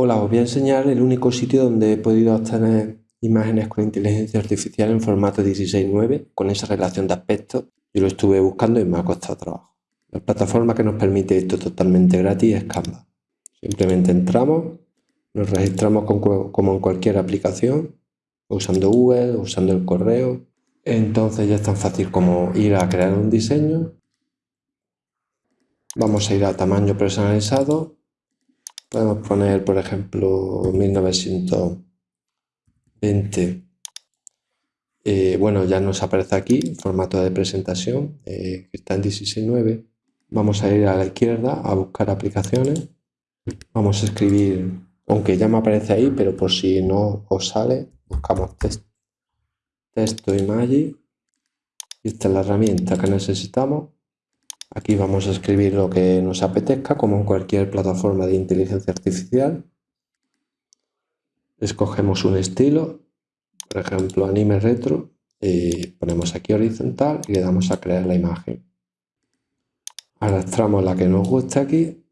Hola, os voy a enseñar el único sitio donde he podido obtener imágenes con inteligencia artificial en formato 16.9 con esa relación de aspecto. Yo lo estuve buscando y me ha costado trabajo. La plataforma que nos permite esto totalmente gratis es Canva. Simplemente entramos, nos registramos como en cualquier aplicación, usando Google, usando el correo. Entonces ya es tan fácil como ir a crear un diseño. Vamos a ir a tamaño personalizado Podemos poner, por ejemplo, 1920. Eh, bueno, ya nos aparece aquí, formato de presentación, eh, que está en 16.9. Vamos a ir a la izquierda a buscar aplicaciones. Vamos a escribir, aunque ya me aparece ahí, pero por si no os sale, buscamos texto, texto y. Y esta es la herramienta que necesitamos Aquí vamos a escribir lo que nos apetezca, como en cualquier plataforma de inteligencia artificial. Escogemos un estilo, por ejemplo anime retro, y ponemos aquí horizontal y le damos a crear la imagen. Arrastramos la que nos gusta aquí